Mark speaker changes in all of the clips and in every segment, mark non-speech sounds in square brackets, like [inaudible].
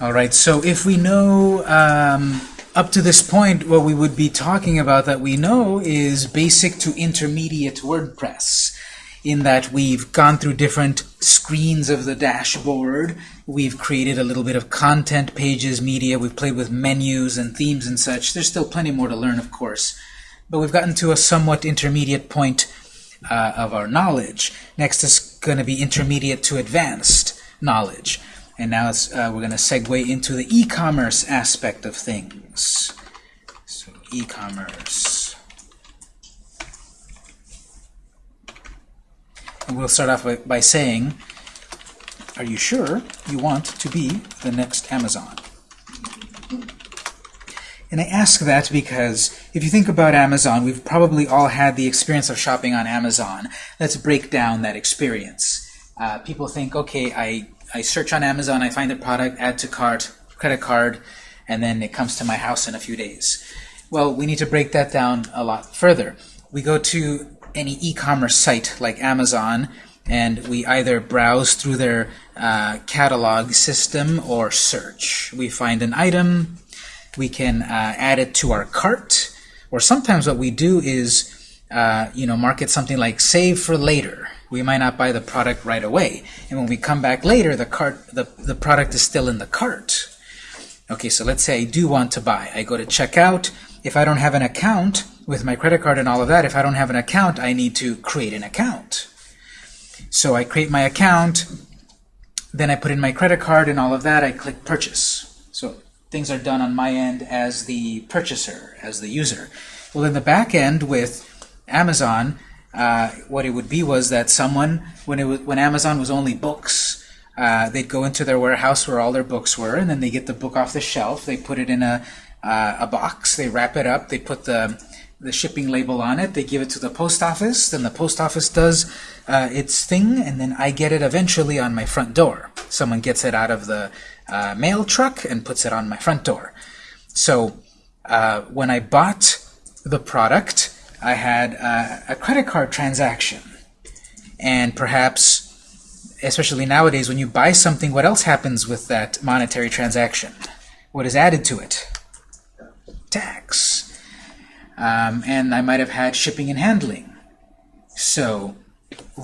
Speaker 1: All right, so if we know um, up to this point, what we would be talking about that we know is basic to intermediate WordPress, in that we've gone through different screens of the dashboard, we've created a little bit of content, pages, media, we've played with menus and themes and such. There's still plenty more to learn, of course, but we've gotten to a somewhat intermediate point uh, of our knowledge. Next is going to be intermediate to advanced knowledge. And now uh, we're going to segue into the e-commerce aspect of things. So e-commerce. And we'll start off by, by saying, are you sure you want to be the next Amazon? And I ask that because if you think about Amazon, we've probably all had the experience of shopping on Amazon. Let's break down that experience. Uh, people think, okay, I I search on Amazon, I find the product, add to cart, credit card, and then it comes to my house in a few days. Well, we need to break that down a lot further. We go to any e-commerce site like Amazon, and we either browse through their uh, catalog system or search. We find an item, we can uh, add it to our cart, or sometimes what we do is uh, you know, market something like save for later we might not buy the product right away. And when we come back later, the cart, the, the product is still in the cart. Okay, so let's say I do want to buy. I go to checkout. If I don't have an account with my credit card and all of that, if I don't have an account, I need to create an account. So I create my account, then I put in my credit card and all of that, I click purchase. So things are done on my end as the purchaser, as the user. Well, in the back end with Amazon, uh, what it would be was that someone, when, it was, when Amazon was only books, uh, they'd go into their warehouse where all their books were, and then they get the book off the shelf, they put it in a, uh, a box, they wrap it up, they put the, the shipping label on it, they give it to the post office, then the post office does uh, its thing, and then I get it eventually on my front door. Someone gets it out of the uh, mail truck and puts it on my front door. So when I bought the product, I had uh, a credit card transaction. And perhaps, especially nowadays, when you buy something, what else happens with that monetary transaction? What is added to it? Tax. Um, and I might have had shipping and handling. So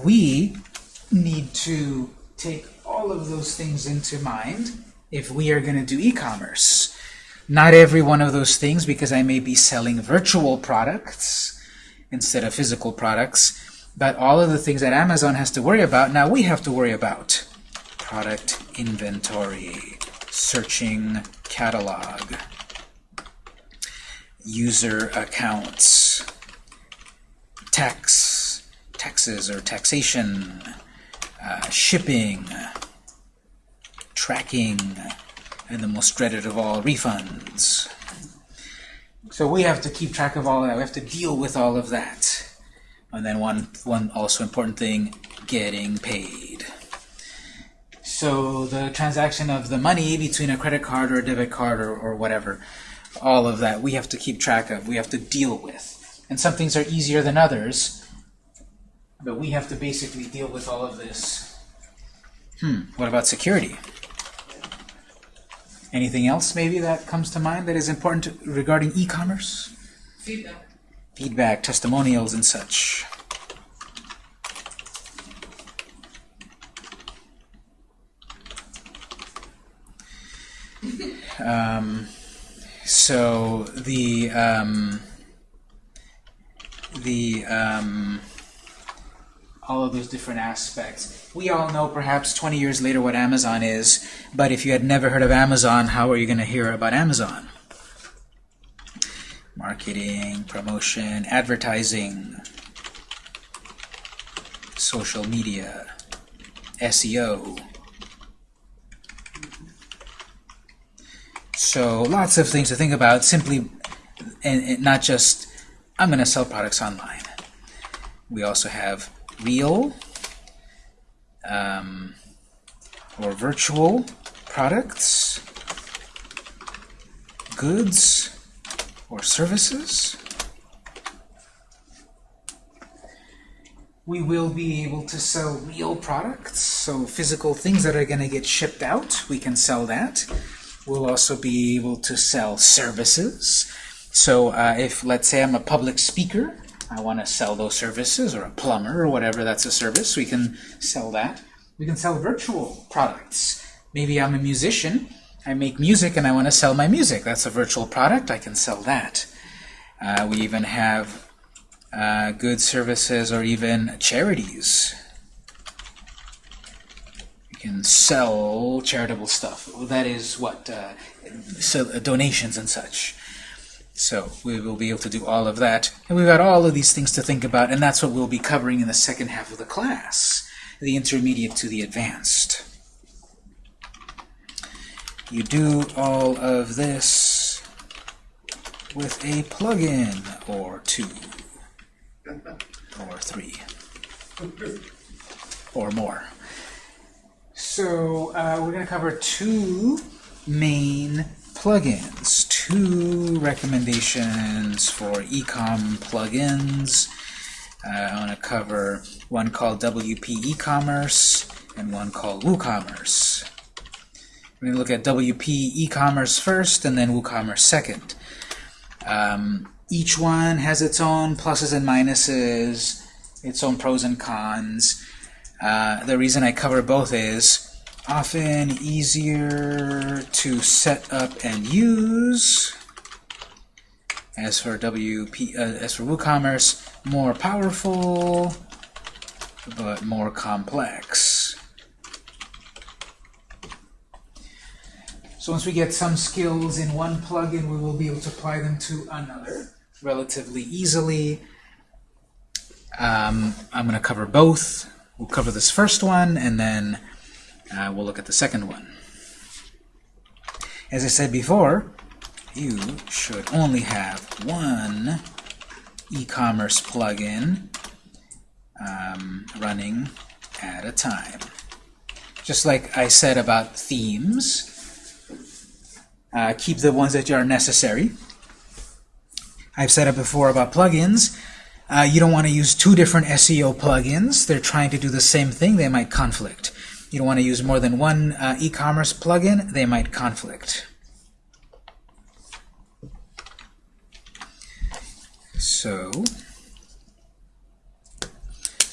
Speaker 1: we need to take all of those things into mind if we are going to do e-commerce. Not every one of those things, because I may be selling virtual products, instead of physical products. But all of the things that Amazon has to worry about, now we have to worry about. Product inventory, searching catalog, user accounts, tax, taxes or taxation, uh, shipping, tracking, and the most dreaded of all, refunds. So we have to keep track of all of that. We have to deal with all of that. And then one, one also important thing, getting paid. So the transaction of the money between a credit card or a debit card or, or whatever, all of that we have to keep track of, we have to deal with. And some things are easier than others, but we have to basically deal with all of this. Hmm, what about security? Anything else maybe that comes to mind that is important to, regarding e-commerce?
Speaker 2: Feedback.
Speaker 1: Feedback, testimonials, and such. [laughs] um, so the um, the um, all of those different aspects. We all know perhaps 20 years later what Amazon is, but if you had never heard of Amazon, how are you going to hear about Amazon? Marketing, promotion, advertising, social media, SEO. So lots of things to think about simply, and, and not just, I'm going to sell products online. We also have real um, or virtual products, goods or services. We will be able to sell real products, so physical things that are going to get shipped out, we can sell that. We'll also be able to sell services. So uh, if, let's say I'm a public speaker, I want to sell those services, or a plumber, or whatever, that's a service, we can sell that. We can sell virtual products. Maybe I'm a musician, I make music and I want to sell my music. That's a virtual product, I can sell that. Uh, we even have uh, good services or even charities. You can sell charitable stuff. That is what, uh, so, uh, donations and such. So we will be able to do all of that. And we've got all of these things to think about, and that's what we'll be covering in the second half of the class, the intermediate to the advanced. You do all of this with a plugin or two or three or more. So uh, we're going to cover two main plugins, two recommendations for ecom plugins. Uh, I want to cover one called WP e-commerce and one called WooCommerce. We're going to look at WP e-commerce first and then WooCommerce second. Um, each one has its own pluses and minuses, its own pros and cons. Uh, the reason I cover both is often easier to set up and use. As for WP, uh, as for WooCommerce, more powerful, but more complex. So once we get some skills in one plugin, we will be able to apply them to another relatively easily. Um, I'm going to cover both. We'll cover this first one, and then uh, we'll look at the second one. As I said before, you should only have one e-commerce plugin um, running at a time. Just like I said about themes, uh, keep the ones that are necessary. I've said it before about plugins. Uh, you don't want to use two different SEO plugins. They're trying to do the same thing. They might conflict. You don't want to use more than one uh, e-commerce plugin. They might conflict. So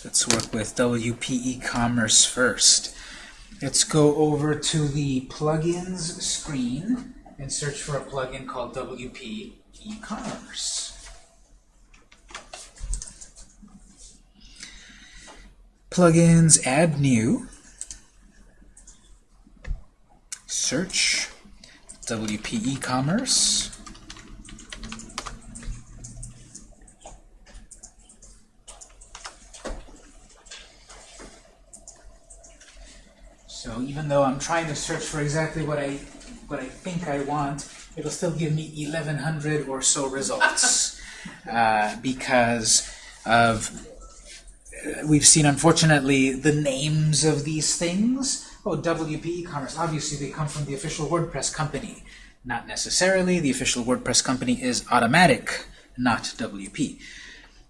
Speaker 1: let's work with WP e-commerce first. Let's go over to the plugins screen and search for a plugin called WP e-commerce. Plugins, add new. Search WP e-commerce. So even though I'm trying to search for exactly what I what I think I want, it'll still give me 1,100 or so results [laughs] uh, because of we've seen unfortunately the names of these things. Oh, WP e-commerce. Obviously, they come from the official WordPress company. Not necessarily. The official WordPress company is Automattic, not WP.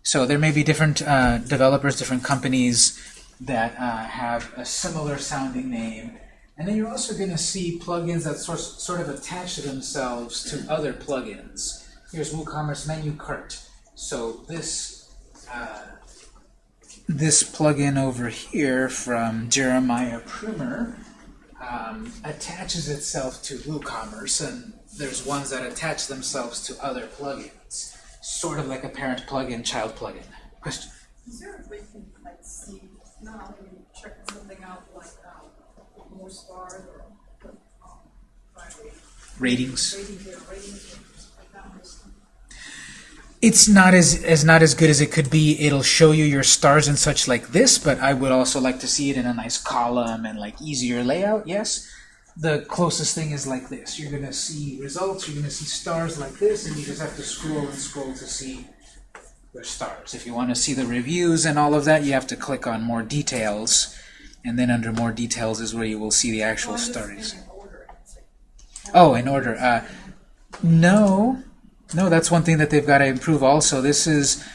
Speaker 1: So there may be different uh, developers, different companies that uh, have a similar sounding name. And then you're also going to see plugins that sort, sort of attach themselves to other plugins. Here's WooCommerce Menu Cart. So this uh, this plugin over here from Jeremiah Prummer um, attaches itself to WooCommerce, and there's ones that attach themselves to other plugins, sort of like a parent plugin, child plugin. Question?
Speaker 2: Is there a way to like see, you know how you check something out, like um, more stars or um,
Speaker 1: Ratings.
Speaker 2: ratings or ratings or like that or something?
Speaker 1: It's not as as not as good as it could be. It'll show you your stars and such like this, but I would also like to see it in a nice column and like easier layout. Yes, the closest thing is like this. You're gonna see results. You're gonna see stars like this, and you just have to scroll and scroll to see your stars. If you want to see the reviews and all of that, you have to click on more details, and then under more details is where you will see the actual stars. Oh, in order. Uh, no, no, that's one thing that they've got to improve also. This is,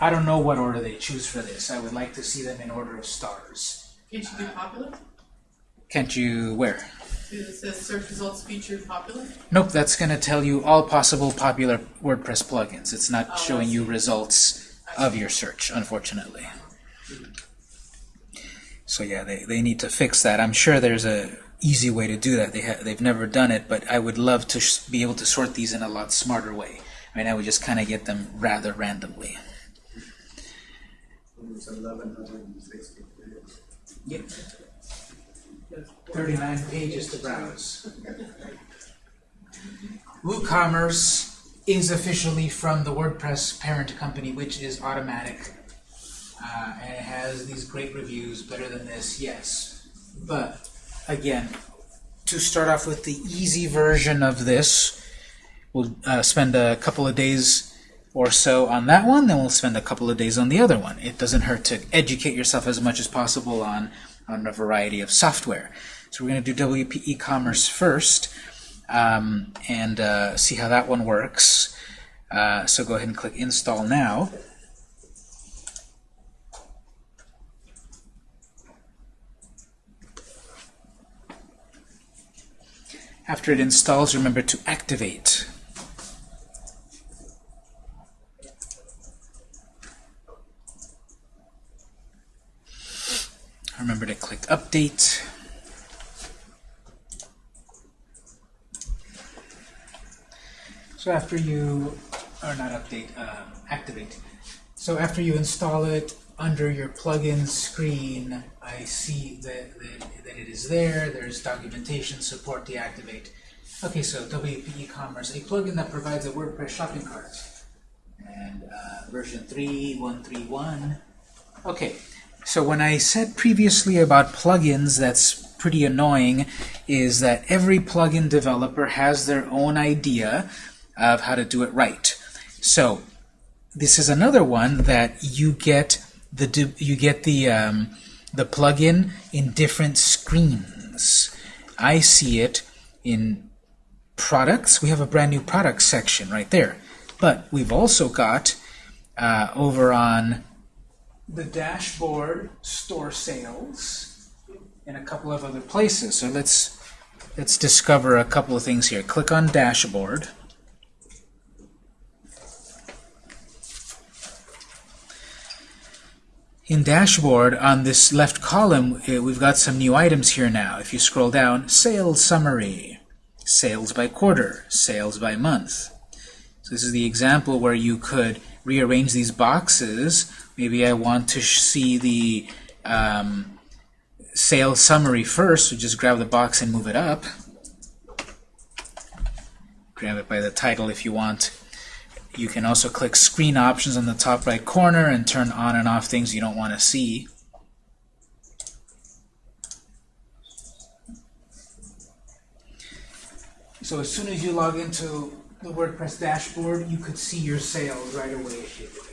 Speaker 1: I don't know what order they choose for this. I would like to see them in order of stars.
Speaker 2: Can't you do popular?
Speaker 1: Can't you, where?
Speaker 3: It says search results featured popular.
Speaker 1: Nope, that's going to tell you all possible popular WordPress plugins. It's not
Speaker 3: Oh,
Speaker 1: showing you results of your search, unfortunately. So yeah, they, they need to fix that. I'm sure there's a easy way to do that. They ha they've never done it, but I would love to be able to sort these in a lot smarter way. Right now we just kind of get them rather randomly. Yep. 39 pages to browse. WooCommerce is officially from the WordPress parent company, which is Automattic. Uh, and it has these great reviews, better than this, yes. But, again, to start off with the easy version of this, we'll uh, spend a couple of days or so on that one, then we'll spend a couple of days on the other one. It doesn't hurt to educate yourself as much as possible on, on a variety of software. So we're going to do WP e-commerce first um, and uh, see how that one works. Uh, so go ahead and click Install Now. After it installs, remember to activate. Remember to click Update. So after you, or not update, um, activate. So after you install it, under your plugin screen, I see that, that, that it is there. There's documentation, support, deactivate. Okay, so WP e-commerce, a plugin that provides a WordPress shopping cart. And uh, version 3.131. Okay, so when I said previously about plugins, that's pretty annoying, is that every plugin developer has their own idea of how to do it right. So this is another one that you get the you get the um, the plugin in different screens. I see it in products. We have a brand new products section right there, but we've also got uh, over on the dashboard store sales and a couple of other places. So let's let's discover a couple of things here. Click on dashboard. In dashboard, on this left column, uh, we've got some new items here now. If you scroll down, sales summary, sales by quarter, sales by month. So this is the example where you could rearrange these boxes. Maybe I want to see the um, sales summary first, so just grab the box and move it up. Grab it by the title if you want. You can also click screen options on the top right corner and turn on and off things you don't want to see. So as soon as you log into the WordPress dashboard, you could see your sales right away if you'd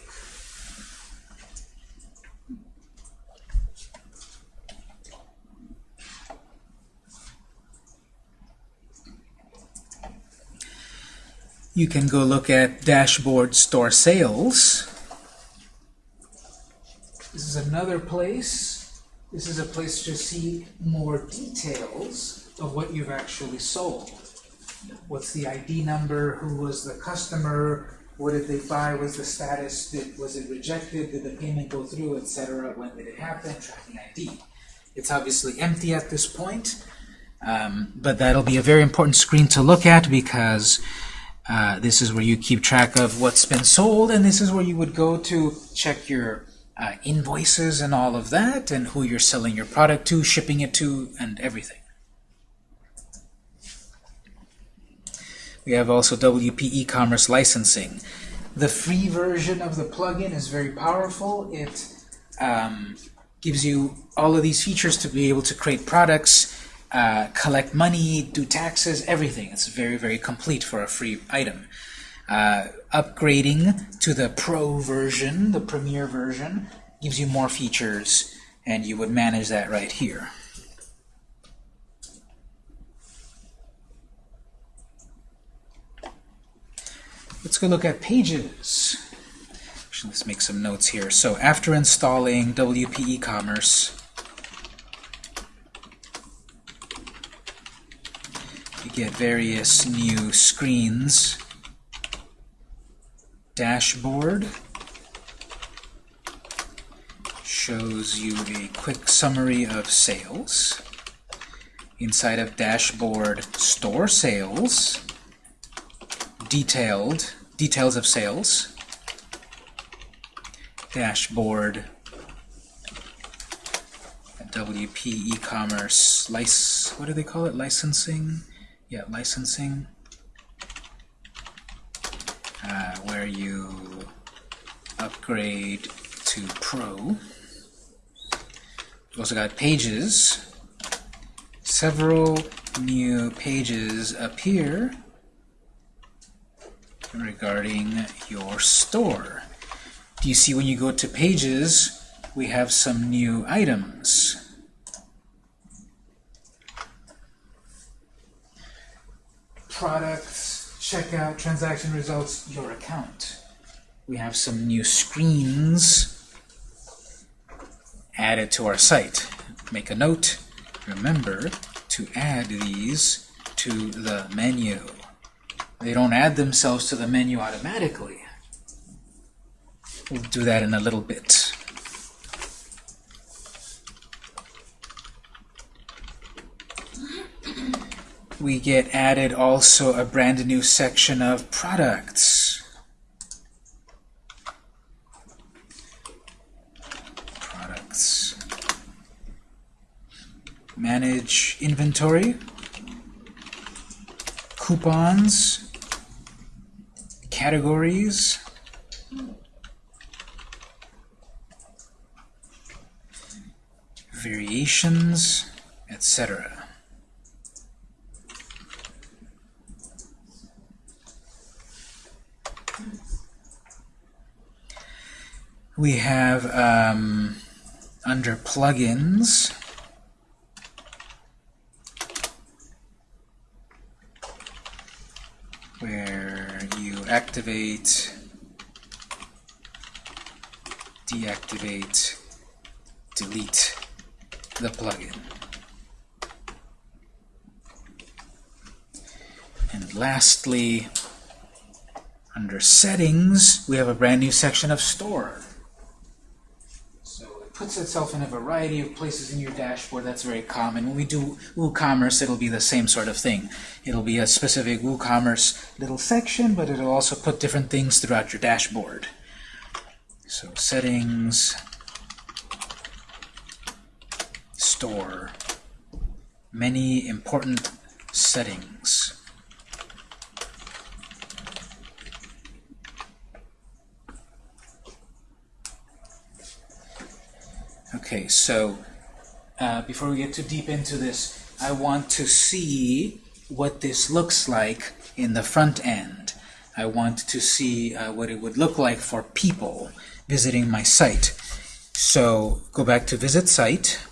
Speaker 1: You can go look at dashboard store sales. This is another place. This is a place to see more details of what you've actually sold. What's the ID number? Who was the customer? What did they buy? Was the status? Did, was it rejected? Did the payment go through, etc.? When did it happen? Tracking ID. It's obviously empty at this point, um, but that'll be a very important screen to look at because uh, this is where you keep track of what's been sold, and this is where you would go to check your uh, invoices and all of that, and who you're selling your product to, shipping it to, and everything. We have also WP e-commerce licensing. The free version of the plugin is very powerful. It um, gives you all of these features to be able to create products, uh, collect money, do taxes, everything. It's very, very complete for a free item. Uh, upgrading to the Pro version, the Premier version, gives you more features, and you would manage that right here. Let's go look at Pages. Actually, let's make some notes here. So after installing WP e-commerce, get various new screens. Dashboard shows you a quick summary of sales. Inside of dashboard, store sales, detailed details of sales, dashboard, WP e-commerce lic what do they call it? Licensing? Yeah, licensing. Uh, where you upgrade to Pro. We've also got pages. Several new pages appear regarding your store. Do you see when you go to pages, we have some new items. Products, checkout, transaction results, your account. We have some new screens added to our site. Make a note, remember to add these to the menu. They don't add themselves to the menu automatically. We'll do that in a little bit. We get added also a brand new section of products. Products. Manage inventory. Coupons. Categories. Variations, etc. We have um, under plugins where you activate, deactivate, delete the plugin. And lastly, under settings, we have a brand new section of store. Puts itself in a variety of places in your dashboard. That's very common. When we do WooCommerce, it'll be the same sort of thing. It'll be a specific WooCommerce little section, but it'll also put different things throughout your dashboard. So settings, store, many important settings. Okay, so uh, before we get too deep into this, I want to see what this looks like in the front end. I want to see uh, what it would look like for people visiting my site. So go back to Visit Site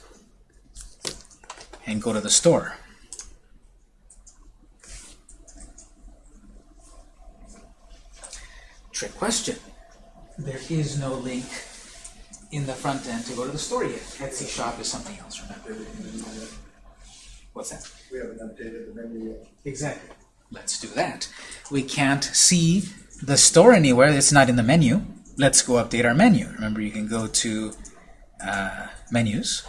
Speaker 1: and go to the store. Trick question. There is no link in the front end to go to the store yet. Etsy shop is something else, remember? What's that?
Speaker 4: We haven't updated the menu yet.
Speaker 1: Exactly. Let's do that. We can't see the store anywhere. It's not in the menu. Let's go update our menu. Remember, you can go to uh, Menus,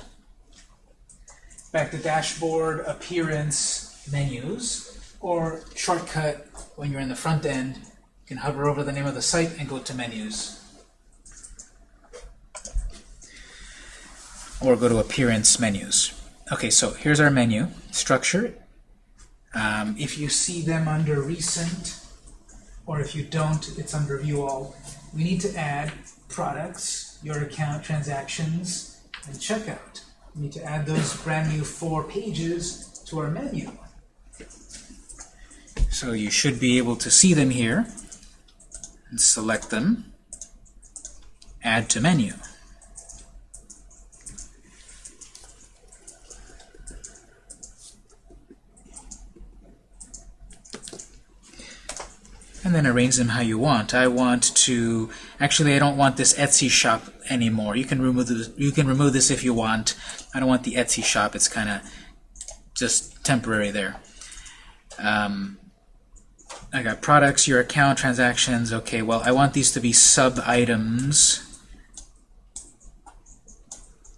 Speaker 1: back to Dashboard, Appearance, Menus, or shortcut when you're in the front end, you can hover over the name of the site and go to Menus. Or go to Appearance Menus. Okay, so here's our menu structure. Um, if you see them under Recent, or if you don't, it's under View All. We need to add products, your account, transactions, and checkout. We need to add those brand new four pages to our menu. So you should be able to see them here. And select them. Add to menu. And then arrange them how you want. I want to actually I don't want this Etsy shop anymore. You can remove this, you can remove this if you want. I don't want the Etsy shop. It's kind of just temporary there. Um, I got products, your account, transactions. Okay, well, I want these to be sub-items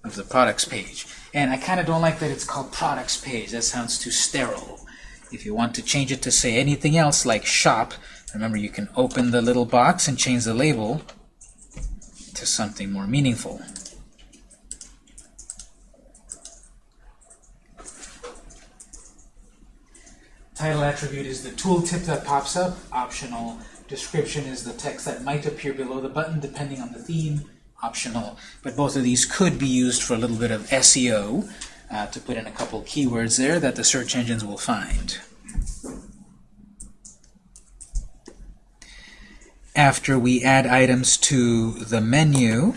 Speaker 1: of the products page. And I kind of don't like that it's called products page. That sounds too sterile. If you want to change it to say anything else like shop, remember you can open the little box and change the label to something more meaningful. Title attribute is the tooltip that pops up. Optional. Description is the text that might appear below the button depending on the theme. Optional. But both of these could be used for a little bit of SEO uh, to put in a couple keywords there that the search engines will find. After we add items to the menu,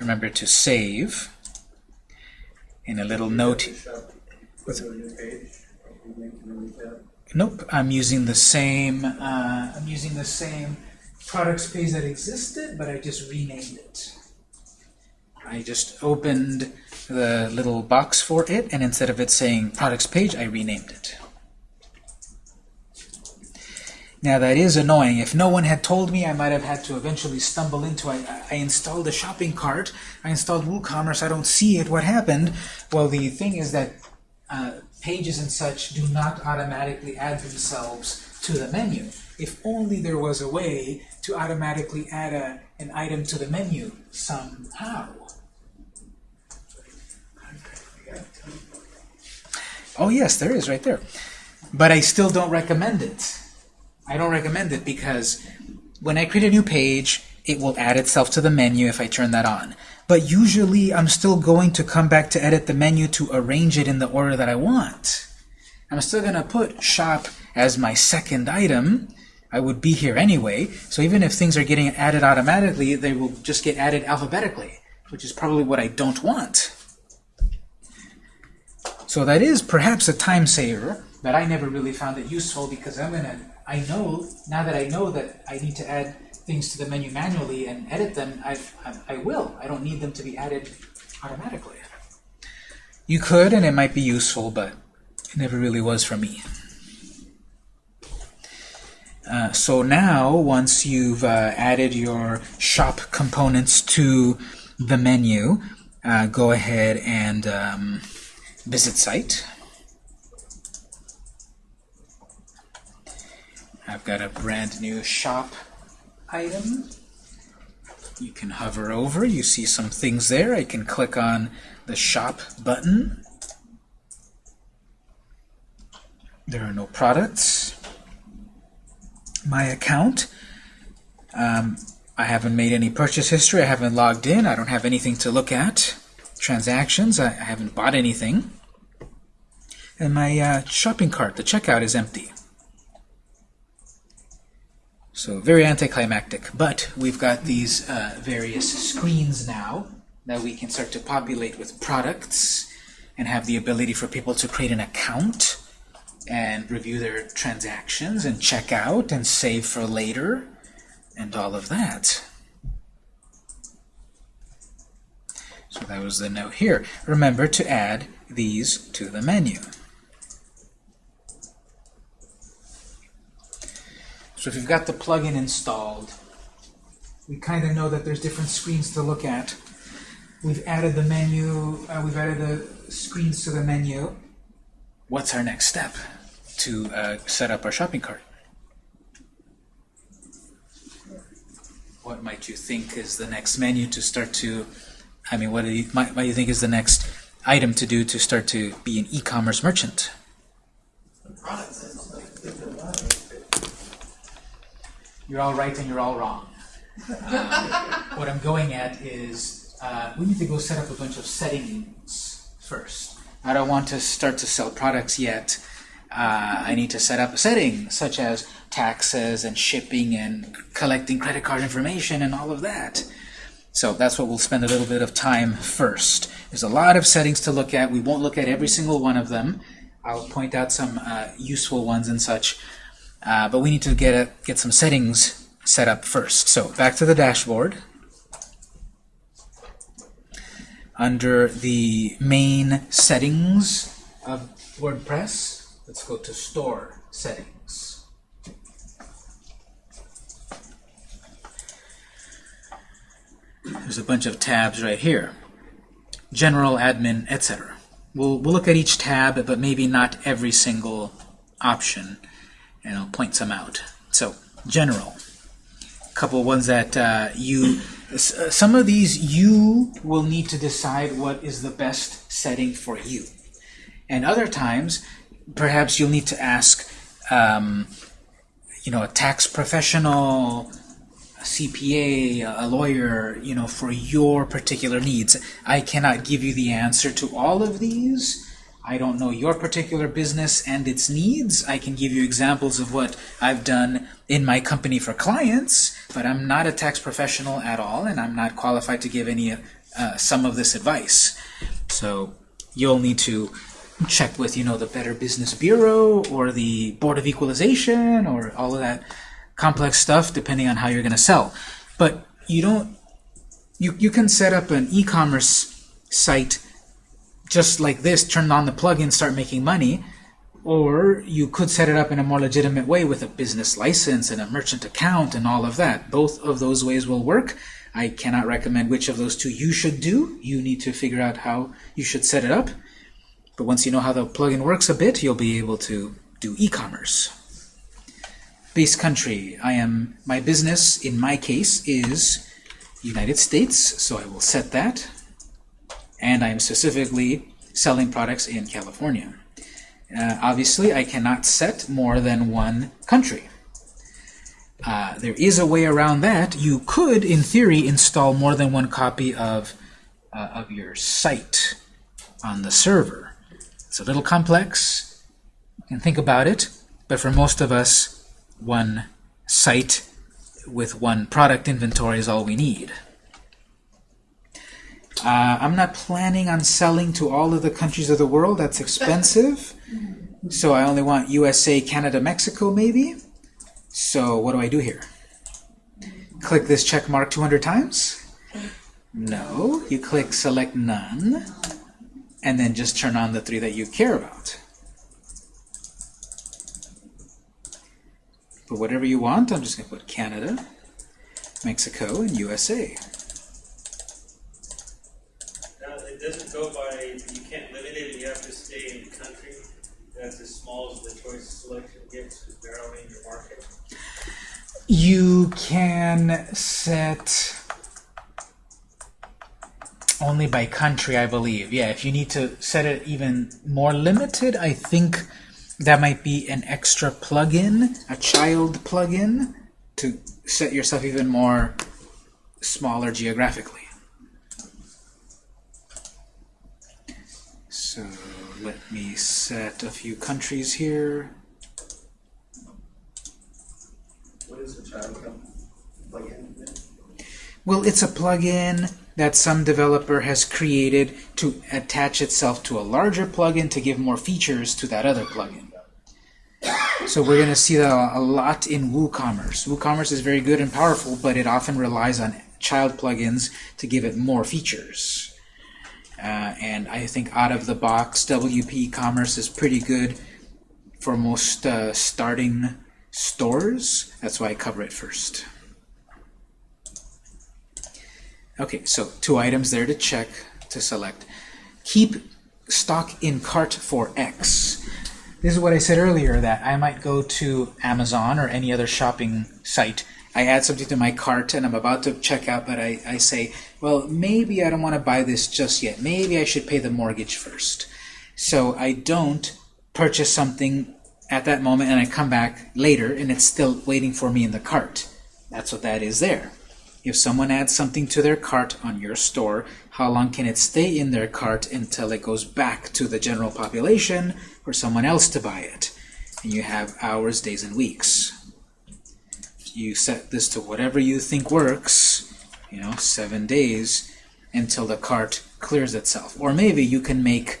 Speaker 1: remember to save. In a little note. Nope, I'm using the same. Uh, I'm using the same products page that existed, but I just renamed it. I just opened the little box for it, and instead of it saying products page, I renamed it. Now that is annoying. If no one had told me, I might have had to eventually stumble into. I, I installed a shopping cart. I installed WooCommerce. I don't see it. What happened? Well, the thing is that uh, pages and such do not automatically add themselves to the menu. If only there was a way to automatically add a, an item to the menu somehow. Oh yes, there is right there. But I still don't recommend it. I don't recommend it because when I create a new page, it will add itself to the menu if I turn that on. But usually I'm still going to come back to edit the menu to arrange it in the order that I want. I'm still going to put shop as my second item. I would be here anyway, so even if things are getting added automatically, they will just get added alphabetically, which is probably what I don't want. So that is perhaps a time saver, but I never really found it useful because I'm gonna, I know, now that I know that I need to add things to the menu manually and edit them, I, I, I will. I don't need them to be added automatically. You could, and it might be useful, but it never really was for me. Uh, so now, once you've uh, added your shop components to the menu, uh, go ahead and um, visit site. I've got a brand new shop item. You can hover over, you see some things there. I can click on the shop button. There are no products. My account. Um, I haven't made any purchase history. I haven't logged in. I don't have anything to look at. Transactions. I, I haven't bought anything. And my uh, shopping cart, the checkout, is empty. So very anticlimactic, but we've got these uh, various screens now that we can start to populate with products and have the ability for people to create an account and review their transactions and check out and save for later and all of that. So that was the note here. Remember to add these to the menu. So if you've got the plugin installed, we kind of know that there's different screens to look at. We've added the menu, uh, we've added the screens to the menu. What's our next step to uh, set up our shopping cart? What might you think is the next menu to start to, I mean, what do you, might, do you think is the next item to do to start to be an e-commerce merchant? You're all right and you're all wrong. [laughs] What I'm going at is uh, we need to go set up a bunch of settings first. I don't want to start to sell products yet. Uh, I need to set up a setting such as taxes and shipping and collecting credit card information and all of that. So that's what we'll spend a little bit of time first. There's a lot of settings to look at. We won't look at every single one of them. I'll point out some uh, useful ones and such. Uh, but we need to get, a, get some settings set up first. So back to the dashboard. Under the main settings of WordPress, Let's go to store settings. There's a bunch of tabs right here. General, admin, etc. We'll, we'll look at each tab, but maybe not every single option, and I'll point some out. So, general. A couple ones that uh, you, uh, some of these you will need to decide what is the best setting for you. And other times, perhaps you'll need to ask, um, you know, a tax professional, a CPA, a lawyer, you know, for your particular needs. I cannot give you the answer to all of these. I don't know your particular business and its needs. I can give you examples of what I've done in my company for clients, but I'm not a tax professional at all, and I'm not qualified to give any uh, some of this advice. So you'll need to check with, you know, the Better Business Bureau or the Board of Equalization or all of that complex stuff depending on how you're going to sell. But you don't, you, you can set up an e-commerce site just like this, turn on the plugin, start making money, or you could set it up in a more legitimate way with a business license and a merchant account and all of that. Both of those ways will work. I cannot recommend which of those two you should do. You need to figure out how you should set it up. But once you know how the plugin works a bit, you'll be able to do e-commerce. Base country. I am my business in my case is United States, so I will set that. And I am specifically selling products in California. Uh, obviously, I cannot set more than one country. Uh, there is a way around that. You could, in theory, install more than one copy of, uh, of your site on the server. It's a little complex. You can think about it, but for most of us, one site with one product inventory is all we need. Uh, I'm not planning on selling to all of the countries of the world. That's expensive. [laughs] So I only want USA, Canada, Mexico, maybe. So what do I do here? Click this check mark 200 times? No. You click select none, and then just turn on the three that you care about. But whatever you want, I'm just going to put Canada, Mexico, and USA.
Speaker 5: Now, it doesn't go by, you can't limit it, you have to stay in the country. That's as small as the choice selection gets, is narrowing your market.
Speaker 1: You can set only by country, I believe. Yeah, if you need to set it even more limited, I think that might be an extra plugin, a child plugin, to set yourself even more smaller geographically. So let me set a few countries here.
Speaker 4: What is the child? Plugin?
Speaker 1: Well, it's a plugin that some developer has created to attach itself to a larger plugin to give more features to that other plugin. So we're going to see that a lot in WooCommerce. WooCommerce is very good and powerful, but it often relies on child plugins to give it more features. Uh, and I think out of the box, WP Commerce is pretty good for most uh, starting stores. That's why I cover it first. Okay, so two items there to check, to select. Keep stock in cart for X. This is what I said earlier, that I might go to Amazon or any other shopping site. I add something to my cart and I'm about to check out, but I, I say, well, maybe I don't want to buy this just yet. Maybe I should pay the mortgage first. So I don't purchase something at that moment and I come back later and it's still waiting for me in the cart. That's what that is there. If someone adds something to their cart on your store, how long can it stay in their cart until it goes back to the general population for someone else to buy it? And you have hours, days, and weeks. You set this to whatever you think works, you know, seven days until the cart clears itself. Or maybe you can make,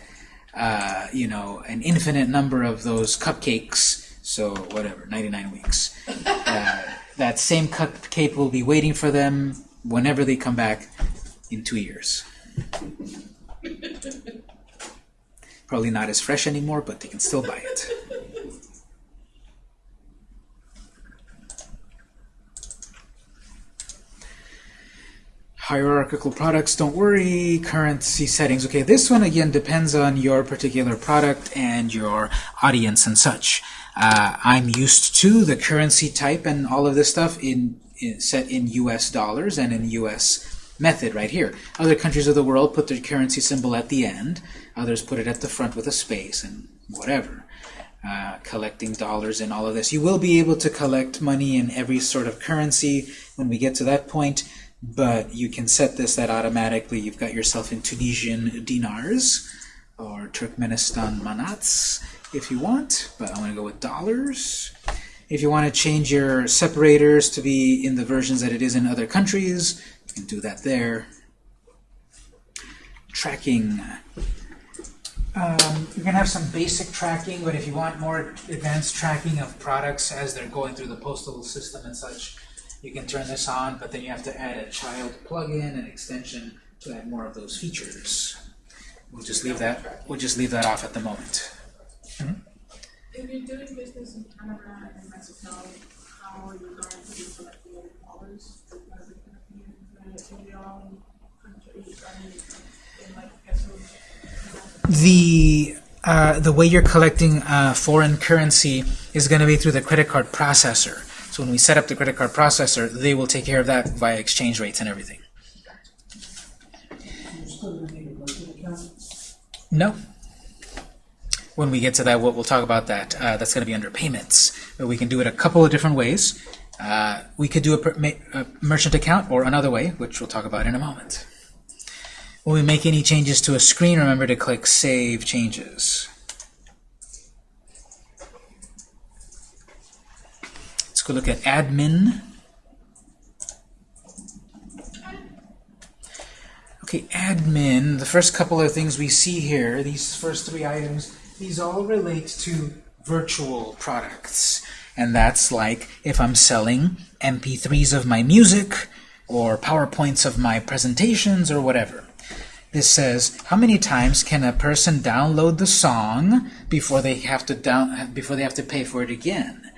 Speaker 1: uh, you know, an infinite number of those cupcakes, so whatever, 99 weeks. Uh, that same cupcake will be waiting for them whenever they come back in two years. [laughs] Probably not as fresh anymore, but they can still buy it. Hierarchical products, don't worry. Currency settings. Okay, this one again depends on your particular product and your audience and such. Uh, I'm used to the currency type and all of this stuff in, in set in US dollars and in US method right here. Other countries of the world put their currency symbol at the end. Others put it at the front with a space and whatever. Uh, collecting dollars and all of this. You will be able to collect money in every sort of currency when we get to that point, but you can set this that automatically you've got yourself in Tunisian dinars or Turkmenistan manats if you want, but I'm going to go with dollars. If you want to change your separators to be in the versions that it is in other countries, you can do that there. Tracking. Um, going to have some basic tracking, but if you want more advanced tracking of products as they're going through the postal system and such, you can turn this on, but then you have to add a child plugin and extension to add more of those features. We'll just leave that. We'll just leave that off at the moment.
Speaker 2: If you're doing business in Canada and Mexico, how are you going to be collecting your dollars? Are you gonna be in your own country, I mean, in like?
Speaker 1: The uh, the way you're collecting uh, foreign currency is going to be through the credit card processor. So when we set up the credit card processor, they will take care of that via exchange rates and everything. No. When we get to that, we'll, we'll talk about that. Uh, that's going to be under payments. But we can do it a couple of different ways. Uh, we could do a, a merchant account or another way, which we'll talk about in a moment. When we make any changes to a screen, remember to click Save Changes. Let's go look at Admin. Okay, admin, the first couple of things we see here, these first three items, these all relate to virtual products. And that's like if I'm selling MP3s of my music or PowerPoints of my presentations or whatever. This says how many times can a person download the song before they have to down before they have to pay for it again.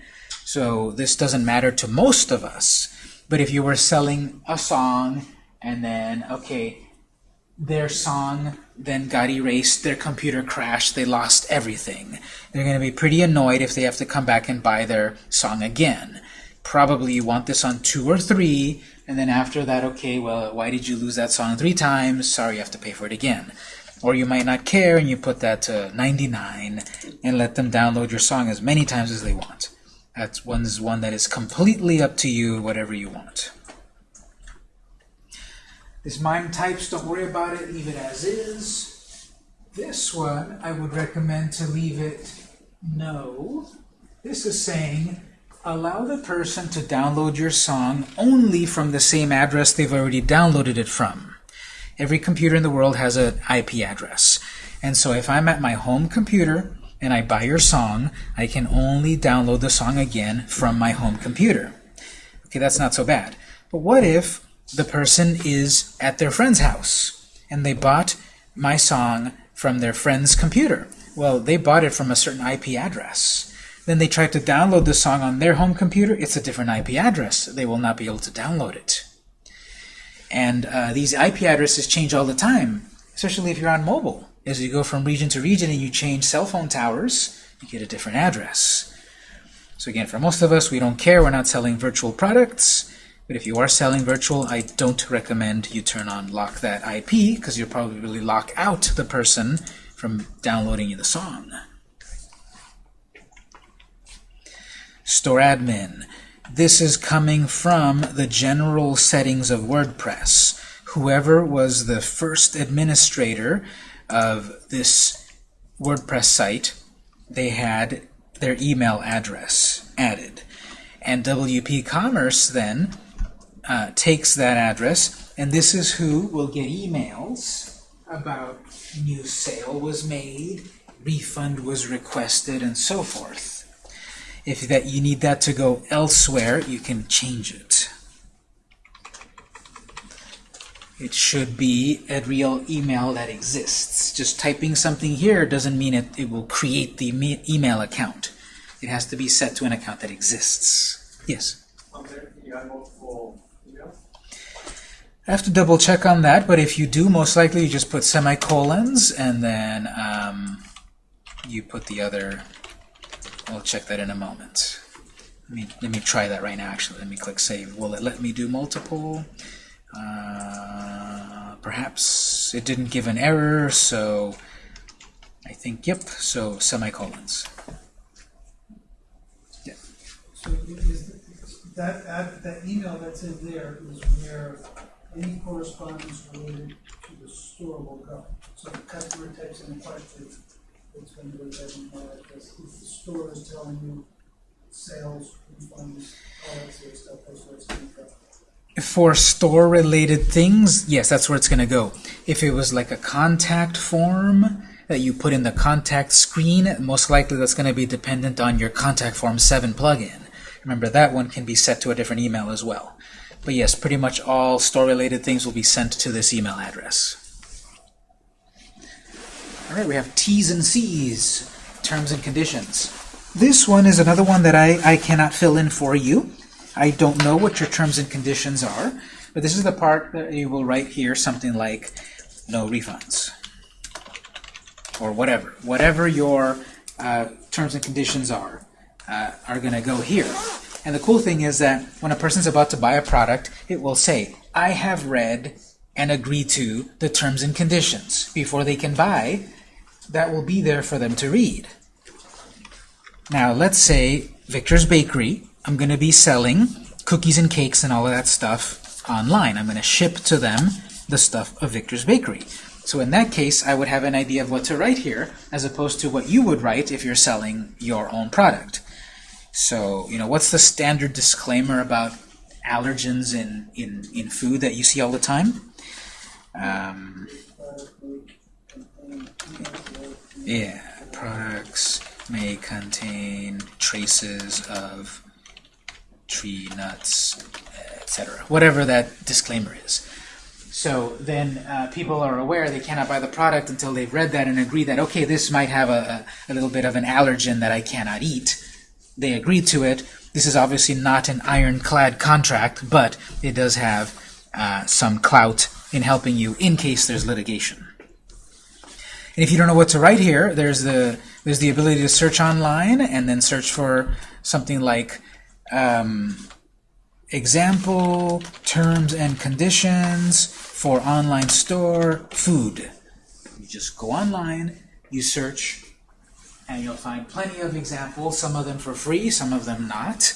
Speaker 1: So this doesn't matter to most of us. But if you were selling a song and then okay, their song then got erased, their computer crashed, they lost everything. They're going to be pretty annoyed if they have to come back and buy their song again. Probably you want this on two or three, and then after that, okay, well, why did you lose that song three times? Sorry, you have to pay for it again. Or you might not care and you put that to 99 and let them download your song as many times as they want. That's one's one that is completely up to you, whatever you want. This mime types, don't worry about it, leave it as is. This one, I would recommend to leave it no. This is saying, allow the person to download your song only from the same address they've already downloaded it from. Every computer in the world has an IP address. And so if I'm at my home computer and I buy your song, I can only download the song again from my home computer. Okay, that's not so bad. But what if the person is at their friend's house and they bought my song from their friend's computer? Well, they bought it from a certain IP address. Then they tried to download the song on their home computer. It's a different IP address. They will not be able to download it. And uh, these IP addresses change all the time, especially if you're on mobile. As you go from region to region and you change cell phone towers, you get a different address. So again, for most of us, we don't care. We're not selling virtual products. But if you are selling virtual, I don't recommend you turn on lock that IP because you'll probably really lock out the person from downloading the song. Store admin. This is coming from the general settings of WordPress. Whoever was the first administrator of this WordPress site, they had their email address added. And WP Commerce then uh, takes that address, and this is who will get emails about new sale was made, refund was requested, and so forth. If that you need that to go elsewhere, you can change it. It should be a real email that exists. Just typing something here doesn't mean it, it will create the email account. It has to be set to an account that exists. Yes? I have to double check on that, but if you do, most likely you just put semicolons and then um, you put the other. We'll check that in a moment. Let me let me try that right now. Actually, let me click save. Will it let me do multiple? Uh, perhaps it didn't give an error, so I think yep. So semicolons.
Speaker 6: Yeah. So that, that email that's in there is where any correspondence related to the store will go. So the customer types in a question, it's going to go to that email address. If the store is telling you sales, refunds, all that sort of stuff, that's where it's going to go.
Speaker 1: For store-related things, yes, that's where it's going to go. If it was like a contact form that you put in the contact screen, most likely that's going to be dependent on your Contact Form 7 plugin. Remember, that one can be set to a different email as well. But yes, pretty much all store-related things will be sent to this email address. All right, we have T's and C's, terms and conditions. This one is another one that I, I cannot fill in for you. I don't know what your terms and conditions are, but this is the part that you will write here, something like no refunds or whatever. Whatever your uh, terms and conditions are, uh, are going to go here. And the cool thing is that when a person's about to buy a product, it will say, I have read and agreed to the terms and conditions. Before they can buy, that will be there for them to read. Now, let's say Victor's Bakery, I'm going to be selling cookies and cakes and all of that stuff online. I'm going to ship to them the stuff of Victor's Bakery. So in that case, I would have an idea of what to write here, as opposed to what you would write if you're selling your own product. So, you know, what's the standard disclaimer about allergens in, in, in food that you see all the time? Um, yeah, products may contain traces of tree nuts, etc. Whatever that disclaimer is. So then uh, people are aware they cannot buy the product until they've read that and agree that, okay, this might have a, a, a little bit of an allergen that I cannot eat. They agree to it. This is obviously not an ironclad contract, but it does have uh, some clout in helping you in case there's litigation. And if you don't know what to write here, there's the there's the ability to search online and then search for something like um, example terms and conditions for online store food. You just go online, you search, and you'll find plenty of examples, some of them for free, some of them not,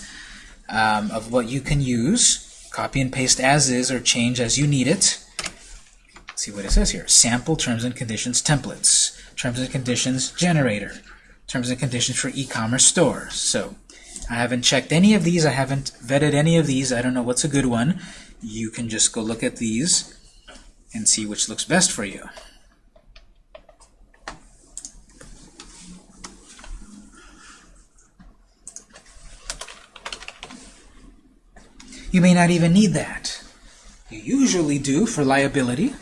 Speaker 1: um, of what you can use. Copy and paste as is or change as you need it. See what it says here. Sample terms and conditions templates. Terms and conditions generator. Terms and conditions for e-commerce stores. So I haven't checked any of these. I haven't vetted any of these. I don't know what's a good one. You can just go look at these and see which looks best for you. You may not even need that. You usually do for liability,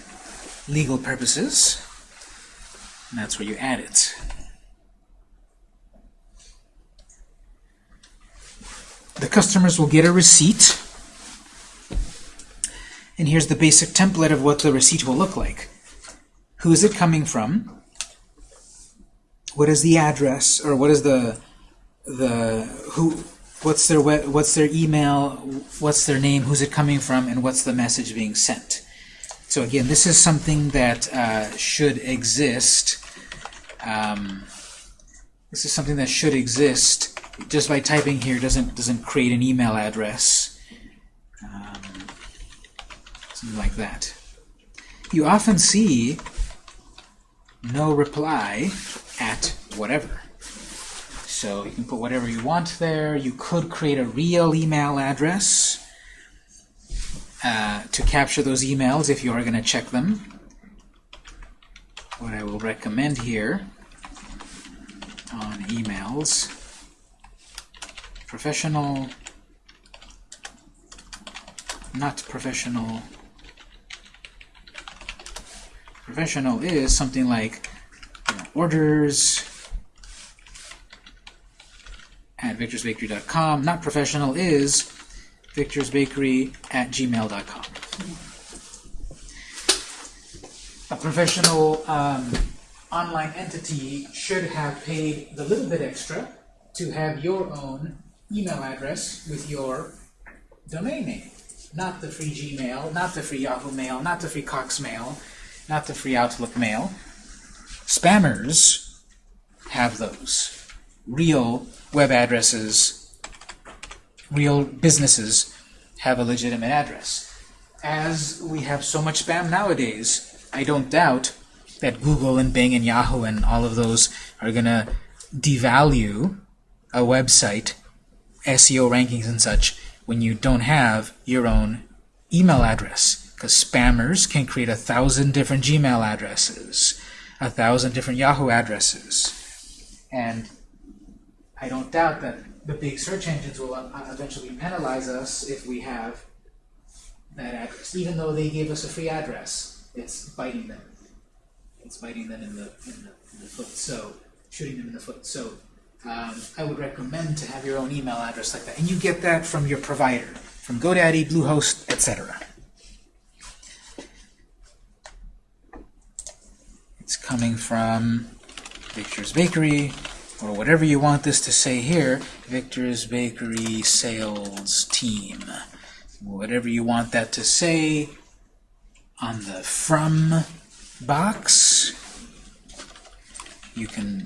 Speaker 1: legal purposes, and that's where you add it. The customers will get a receipt, and here's the basic template of what the receipt will look like. Who is it coming from? What is the address, or what is the the who? What's their what's their email? What's their name? Who's it coming from? And what's the message being sent? So again, this is something that uh, should exist. Um, this is something that should exist. Just by typing here doesn't doesn't create an email address. Um, something like that. You often see no reply at whatever. So you can put whatever you want there. You could create a real email address uh, to capture those emails if you are going to check them. What I will recommend here on emails, professional, not professional Professional is something like you know, orders at victorsbakery.com. Not professional is victorsbakery at gmail.com. A professional um, online entity should have paid the little bit extra to have your own email address with your domain name. Not the free Gmail, not the free Yahoo Mail, not the free Cox Mail, not the free Outlook Mail. Spammers have those. Real web addresses, real businesses have a legitimate address. As we have so much spam nowadays, I don't doubt that Google and Bing and Yahoo and all of those are going to devalue a website, SEO rankings and such, when you don't have your own email address. Because spammers can create a thousand different Gmail addresses, a thousand different Yahoo addresses. And I don't doubt that the big search engines will uh, eventually penalize us if we have that address. Even though they gave us a free address, it's biting them. It's biting them in the, in the, in the foot. So, shooting them in the foot. So, um, I would recommend to have your own email address like that. And you get that from your provider, from GoDaddy, Bluehost, etc. It's coming from Victor's Bakery, or whatever you want this to say here, Victor's Bakery Sales Team. Whatever you want that to say on the from box, you can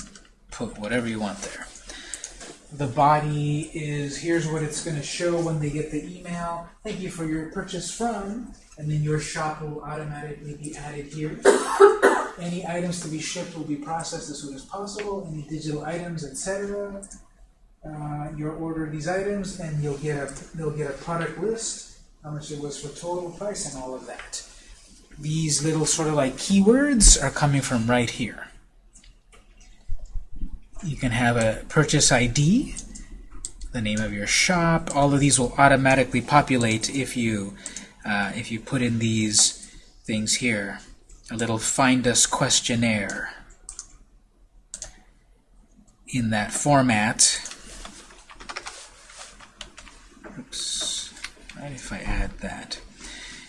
Speaker 1: put whatever you want there. The body is, here's what it's going to show when they get the email. Thank you for your purchase from, and then your shop will automatically be added here. [coughs] Any items to be shipped will be processed as soon as possible. Any digital items, etc. Uh, your order of these items, and you'll get a they'll get a product list, how much it was for total price, and all of that. These little sort of like keywords are coming from right here. You can have a purchase ID, the name of your shop. All of these will automatically populate if you uh, if you put in these things here. A little find us questionnaire in that format. Oops. Right, if I add that.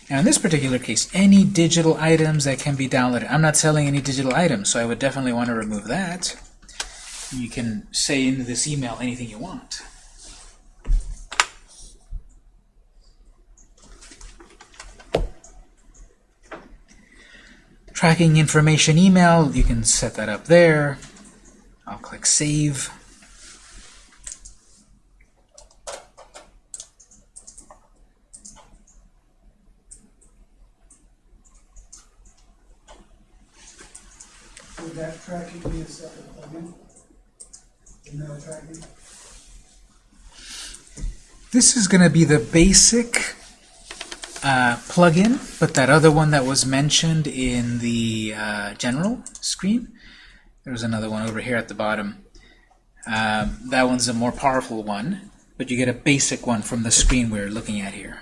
Speaker 1: Now in this particular case, any digital items that can be downloaded. I'm not selling any digital items, so I would definitely want to remove that. You can say in this email anything you want. Tracking information email, you can set that up there. I'll click Save.
Speaker 6: Would that tracking be a separate?
Speaker 1: This is going to be the basic uh, plugin, but that other one that was mentioned in the uh, general screen, there's another one over here at the bottom. Um, that one's a more powerful one, but you get a basic one from the screen we're looking at here.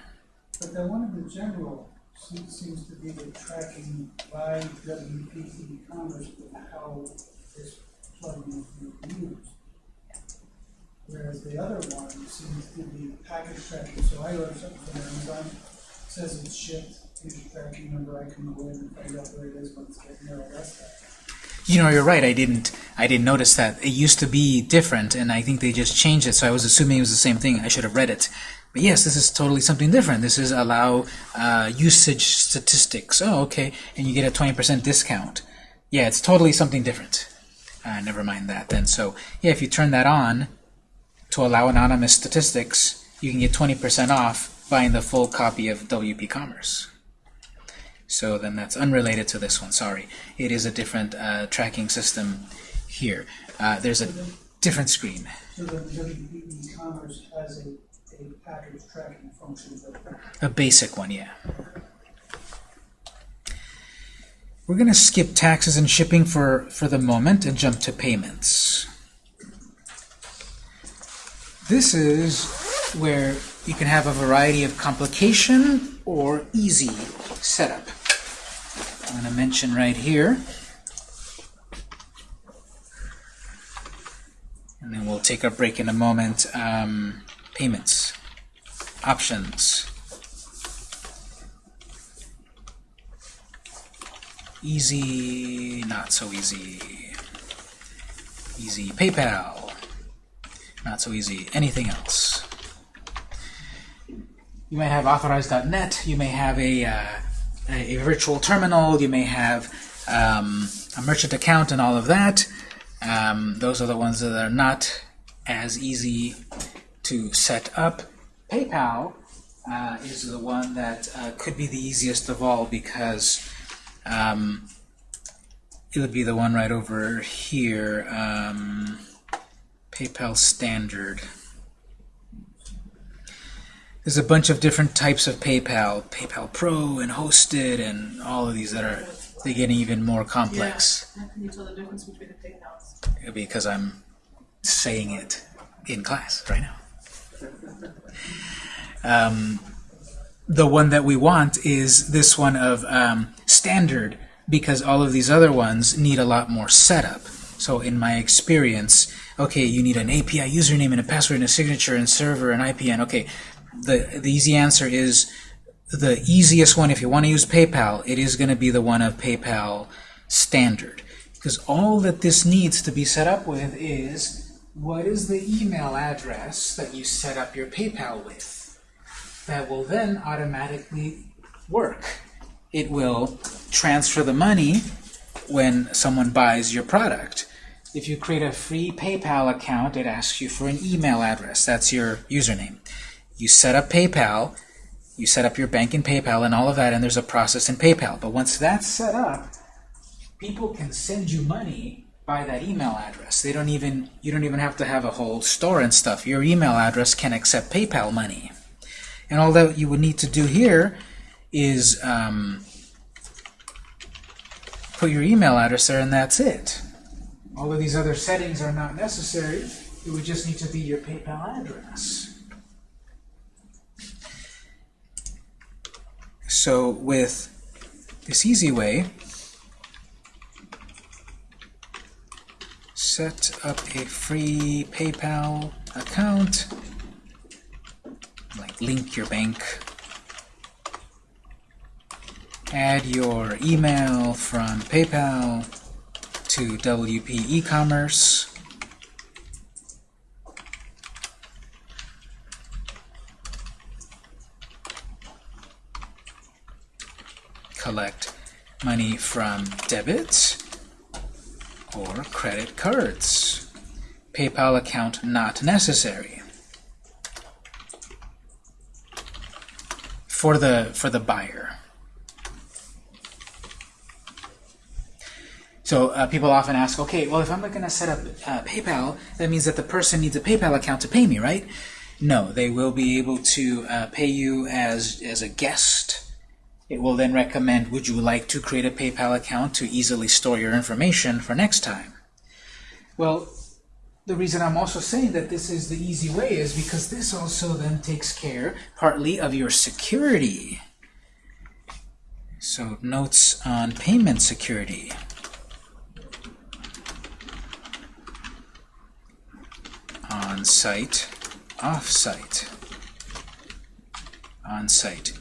Speaker 6: But the one in the general seems, to be the tracking by WP e-commerce with how this plugin is used. Whereas the other one seems to be package tracking, so I order something from Amazon, says it's shipped, here's your tracking number, I can go in and find out where it is when it's getting there, all that stuff.
Speaker 1: You know, you're right. I didn't. I didn't notice that. It used to be different, and I think they just changed it. So I was assuming it was the same thing. I should have read it. But yes, this is totally something different. This is allow uh, usage statistics. Oh, okay, and you get a 20% discount. Yeah, it's totally something different. Uh, never mind that then. So yeah, if you turn that on to allow anonymous statistics, you can get 20% off buying the full copy of WP Commerce. So then that's unrelated to this one, sorry. It is a different uh, tracking system here. Uh, there's a different screen.
Speaker 6: So the WP e-commerce has a, a package tracking function,
Speaker 1: A basic one, yeah. We're going to skip taxes and shipping for, for the moment and jump to payments. This is where you can have a variety of complication or easy setup. I'm going to mention right here. And then we'll take a break in a moment. Um, payments, options, easy, not so easy, easy PayPal, not so easy, anything else. You may have authorize.net. you may have a, uh, a, virtual terminal, you may have um, a merchant account and all of that. Um, those are the ones that are not as easy to set up. PayPal uh, is the one that uh, could be the easiest of all because um, it would be the one right over here. Um, PayPal standard. There's a bunch of different types of PayPal, PayPal Pro and hosted and all of these that are they getting even more complex
Speaker 3: How can you tell the difference between the PayPals?
Speaker 1: because I'm saying it in class right now. Um, the one that we want is this one of um, standard because all of these other ones need a lot more setup. So in my experience, okay, you need an API username and a password and a signature and server and IPN. Okay, the, the easy answer is the easiest one if you want to use PayPal, it is going to be the one of PayPal standard. Because all that this needs to be set up with is what is the email address that you set up your PayPal with? That will then automatically work. It will transfer the money when someone buys your product. If you create a free PayPal account, it asks you for an email address. That's your username. You set up PayPal, you set up your bank in PayPal and all of that, and there's a process in PayPal. But once that's set up, people can send you money by that email address. They don't even you don't even have to have a whole store and stuff. Your email address can accept PayPal money. And all that you would need to do here is um, put your email address there, and that's it. All of these other settings are not necessary. It would just need to be your PayPal address. So with this easy way, set up a free PayPal account, like link your bank, add your email from PayPal to WP e-commerce, collect money from debit or credit cards. PayPal account not necessary. For the for the buyer. So uh, people often ask, okay, well, if I'm going to set up uh, PayPal, that means that the person needs a PayPal account to pay me, right? No, they will be able to uh, pay you as as a guest. It will then recommend, would you like to create a PayPal account to easily store your information for next time? Well, the reason I'm also saying that this is the easy way is because this also then takes care partly of your security. So notes on payment security. On-site, off-site. On-site,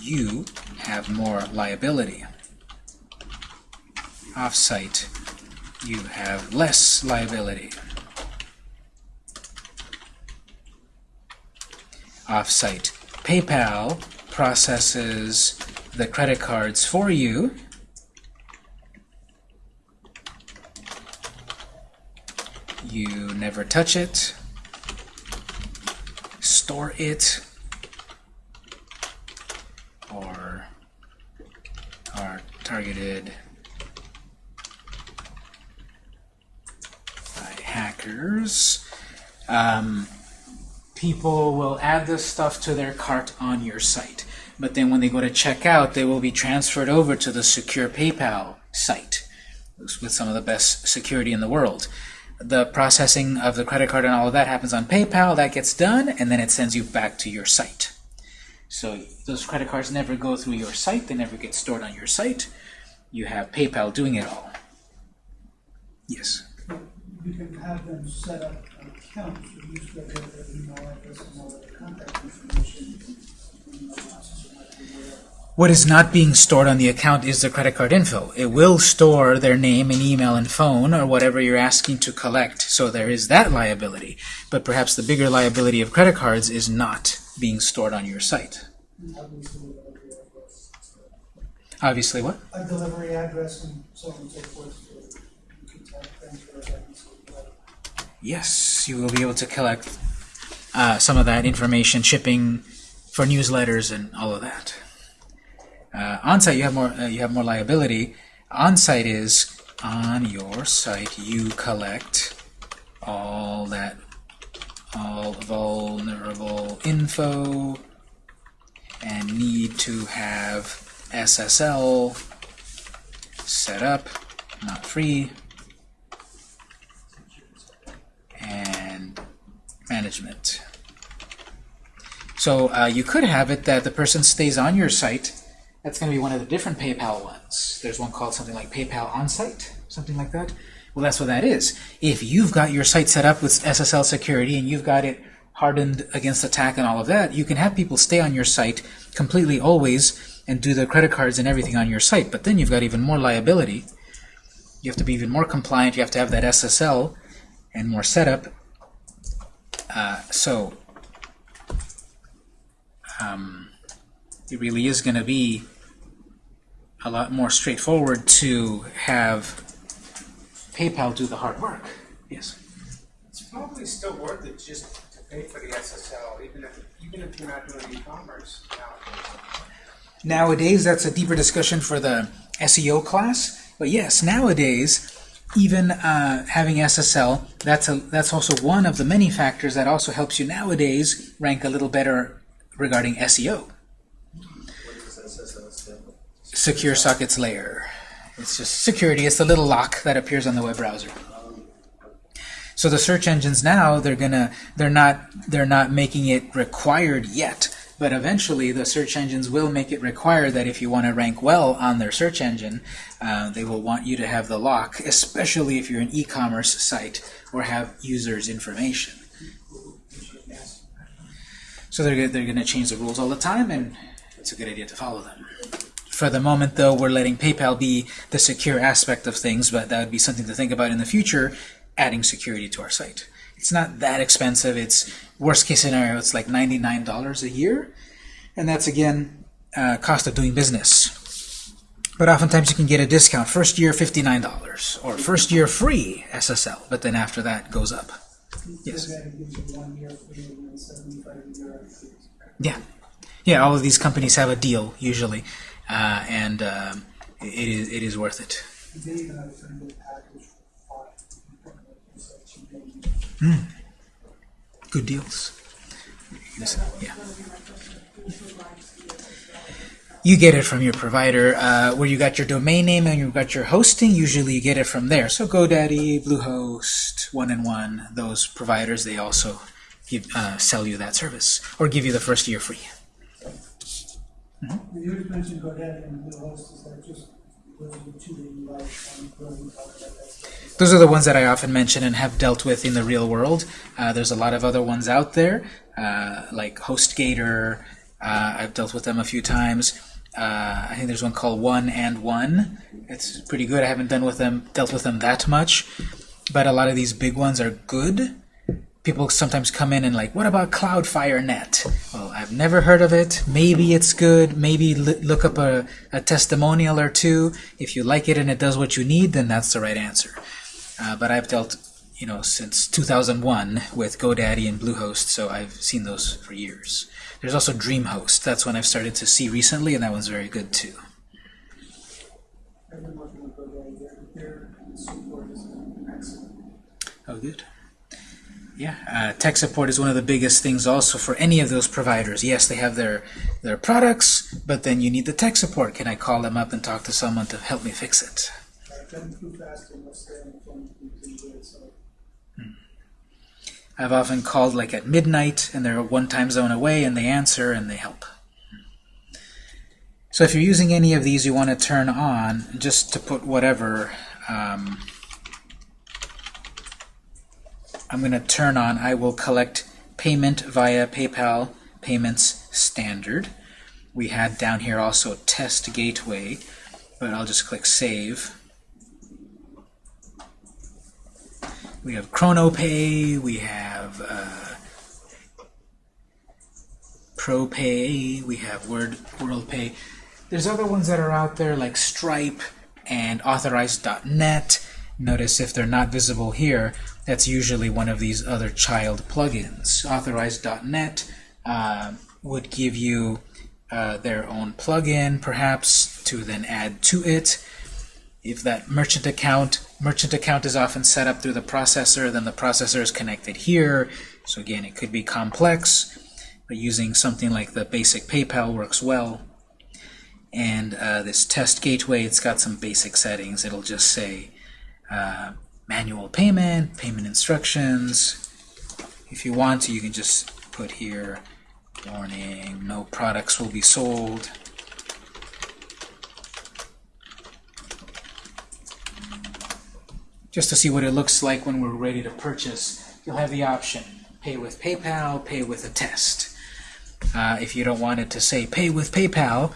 Speaker 1: you have more liability. Off-site, you have less liability. Off-site, PayPal processes the credit cards for you. You never touch it, store it, or are targeted by hackers. Um, people will add this stuff to their cart on your site. But then when they go to check out, they will be transferred over to the secure PayPal site with some of the best security in the world. The processing of the credit card and all of that happens on PayPal. That gets done, and then it sends you back to your site. So those credit cards never go through your site. They never get stored on your site. you have PayPal doing it all. Yes.
Speaker 6: You can have them set up accounts, you use their, email address and all their contact information. Email addresses, or whatever.
Speaker 1: What is not being stored on the account is the credit card info. It will store their name and email and phone or whatever you're asking to collect. So there is that liability. But perhaps the bigger liability of credit cards is not being stored on your site.
Speaker 6: Obviously, a delivery address,
Speaker 1: Obviously, what?
Speaker 6: a delivery address and so on and so forth, so you can tell transfer that and so forth.
Speaker 1: Yes, you will be able to collect uh, some of that information, shipping for newsletters and all of that. Uh, on-site, you have more. Uh, you have more liability. On-site is on your site. You collect all that, all vulnerable info, and need to have SSL set up, not free. and management. So uh, you could have it that the person stays on your site. That's going to be one of the different PayPal ones. There's one called something like PayPal On-Site, something like that. Well, that's what that is. If you've got your site set up with SSL security and you've got it hardened against attack and all of that, you can have people stay on your site completely always and do their credit cards and everything on your site. But then you've got even more liability. You have to be even more compliant. You have to have that SSL and more setup. Uh, so um, it really is going to be a lot more straightforward to have PayPal do the hard work. Yes.
Speaker 4: It's probably still worth it just to pay for the SSL, even if, even if you're not doing e-commerce nowadays.
Speaker 1: Nowadays, that's a deeper discussion for the SEO class. But yes, nowadays, even uh, having SSL, that's a that's also one of the many factors that also helps you nowadays rank a little better regarding SEO. Secure Sockets Layer. It's just security. It's the little lock that appears on the web browser. So the search engines now they're gonna they're not they're not making it required yet, but eventually the search engines will make it required that if you want to rank well on their search engine, uh, they will want you to have the lock, especially if you're an e-commerce site or have users' information. So they're, they're to change the rules all the time, and it's a good idea to follow them. For the moment, though, we're letting PayPal be the secure aspect of things, but that would be something to think about in the future, adding security to our site. It's not that expensive. It's worst case scenario, it's like $99 a year, and that's again uh, cost of doing business. But oftentimes you can get a discount. First year, $59, or first year free SSL, but then after that goes up. Yes.
Speaker 6: That gives you one year free and then seventy-five year free.
Speaker 1: Yeah, yeah. All of these companies have a deal usually, uh, and um, it is it is worth it.
Speaker 6: Pretty good
Speaker 1: deals. Yeah. You get it from your provider, uh, where you got your domain name and you've got your hosting. Usually, you get it from there. So GoDaddy, Bluehost, One and One, those providers, they also give, uh, sell you that service or give you the first year free.
Speaker 6: You just mentioned GoDaddy and Bluehost, is that just those are the two that you like, really talk about that stuff?
Speaker 1: Those are the ones that I often mention and have dealt with in the real world. Uh, there's a lot of other ones out there, uh, like HostGator. Uh, I've dealt with them a few times. Uh, I think there's one called One and One. It's pretty good. I haven't done with them, dealt with them that much, but a lot of these big ones are good. People sometimes come in and like, what about Cloudflare Net? Well, I've never heard of it. Maybe it's good. Maybe l- look up a, a testimonial or two. If you like it and it does what you need, then that's the right answer. Uh, but I've dealt, you know, since 2001 with GoDaddy and Bluehost, so I've seen those for years. There's also DreamHost. That's one I've started to see recently, and that one's very good too.
Speaker 6: I've been working with GoDaddy, their, their support is excellent.
Speaker 1: Oh, good. Yeah, uh, tech support is one of the biggest things also for any of those providers. Yes, they have their their products, but then you need the tech support. Can I call them up and talk to someone to help me fix it?
Speaker 6: So.
Speaker 1: I've often called like at midnight, and they're one time zone away, and they answer and they help. So if you're using any of these you want to turn on, just to put whatever, um, I'm going to turn on, I will collect payment via PayPal Payments Standard. We had down here also Test Gateway, but I'll just click Save. We have ChronoPay, we have uh, ProPay, we have Word WorldPay. There's other ones that are out there like Stripe and Authorized.net. Notice if they're not visible here, that's usually one of these other child plugins. Authorize.net uh, would give you uh, their own plugin, perhaps, to then add to it. If that merchant account, merchant account is often set up through the processor, then the processor is connected here. So again, it could be complex, but using something like the basic PayPal works well. And uh, this test gateway, it's got some basic settings. It'll just say uh, manual payment, payment instructions. If you want to, you can just put here, warning, no products will be sold. Just to see what it looks like when we're ready to purchase, you'll have the option, pay with PayPal, pay with a test. Uh, if you don't want it to say pay with PayPal,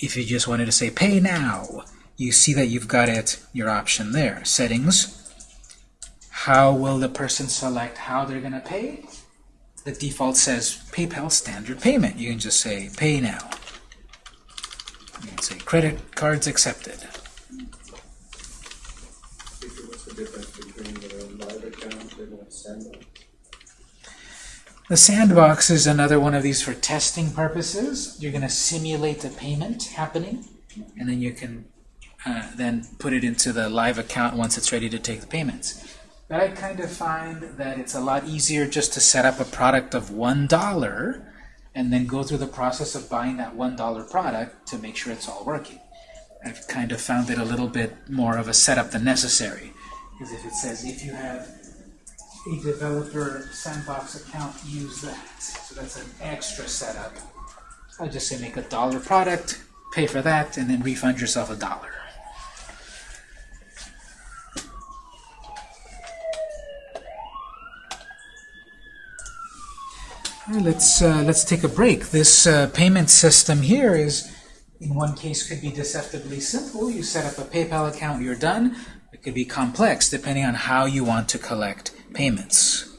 Speaker 1: if you just wanted to say pay now, you see that you've got it, your option there. Settings. How will the person select how they're going to pay? The default says PayPal standard payment. You can just say pay now. You can say credit cards accepted.
Speaker 7: The sandbox
Speaker 1: is another one of these for testing purposes. You're going to simulate a payment happening, and then you can uh, then put it into the live account once it's ready to take the payments. But I kind of find that it's a lot easier just to set up a product of $1 and then go through the process of buying that $1 product to make sure it's all working. I've kind of found it a little bit more of a setup than necessary. Because if it says if you have a developer sandbox account, use that. So that's an extra setup. I just say make a dollar product, pay for that, and then refund yourself a dollar. Let's uh, let's take a break. This uh, payment system here is, in one case, could be deceptively simple. You set up a PayPal account, you're done. It could be complex, depending on how you want to collect payments.